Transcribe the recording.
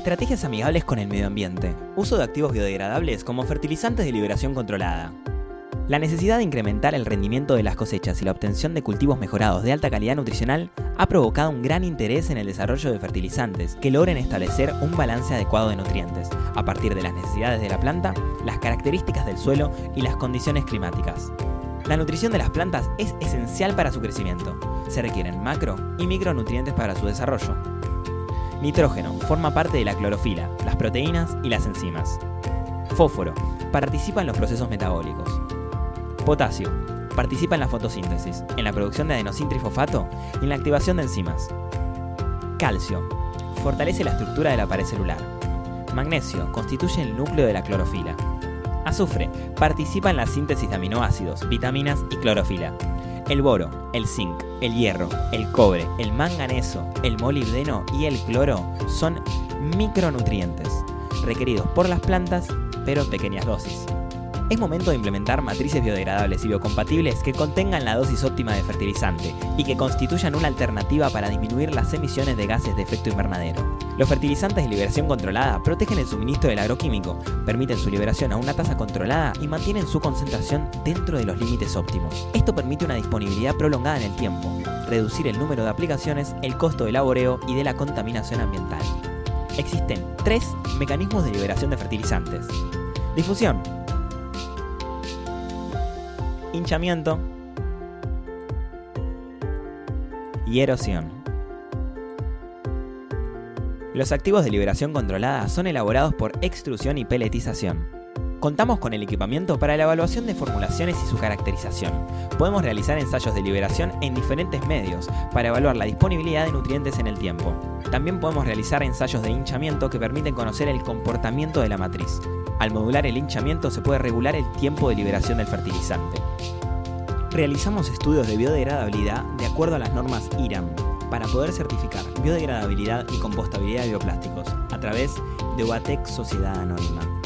Estrategias amigables con el medio ambiente. Uso de activos biodegradables como fertilizantes de liberación controlada. La necesidad de incrementar el rendimiento de las cosechas y la obtención de cultivos mejorados de alta calidad nutricional ha provocado un gran interés en el desarrollo de fertilizantes que logren establecer un balance adecuado de nutrientes, a partir de las necesidades de la planta, las características del suelo y las condiciones climáticas. La nutrición de las plantas es esencial para su crecimiento. Se requieren macro y micronutrientes para su desarrollo. Nitrógeno forma parte de la clorofila, las proteínas y las enzimas. Fósforo participa en los procesos metabólicos. Potasio participa en la fotosíntesis, en la producción de adenosintrifosfato y en la activación de enzimas. Calcio fortalece la estructura de la pared celular. Magnesio constituye el núcleo de la clorofila. Azufre participa en la síntesis de aminoácidos, vitaminas y clorofila. El boro, el zinc, el hierro, el cobre, el manganeso, el molibdeno y el cloro son micronutrientes, requeridos por las plantas, pero en pequeñas dosis. Es momento de implementar matrices biodegradables y biocompatibles que contengan la dosis óptima de fertilizante y que constituyan una alternativa para disminuir las emisiones de gases de efecto invernadero. Los fertilizantes de liberación controlada protegen el suministro del agroquímico, permiten su liberación a una tasa controlada y mantienen su concentración dentro de los límites óptimos. Esto permite una disponibilidad prolongada en el tiempo, reducir el número de aplicaciones, el costo de laboreo y de la contaminación ambiental. Existen tres mecanismos de liberación de fertilizantes. Difusión, hinchamiento y erosión. Los activos de liberación controlada son elaborados por extrusión y peletización. Contamos con el equipamiento para la evaluación de formulaciones y su caracterización. Podemos realizar ensayos de liberación en diferentes medios para evaluar la disponibilidad de nutrientes en el tiempo. También podemos realizar ensayos de hinchamiento que permiten conocer el comportamiento de la matriz. Al modular el hinchamiento se puede regular el tiempo de liberación del fertilizante. Realizamos estudios de biodegradabilidad de acuerdo a las normas IRAM para poder certificar biodegradabilidad y compostabilidad de bioplásticos a través de UATEC Sociedad Anónima.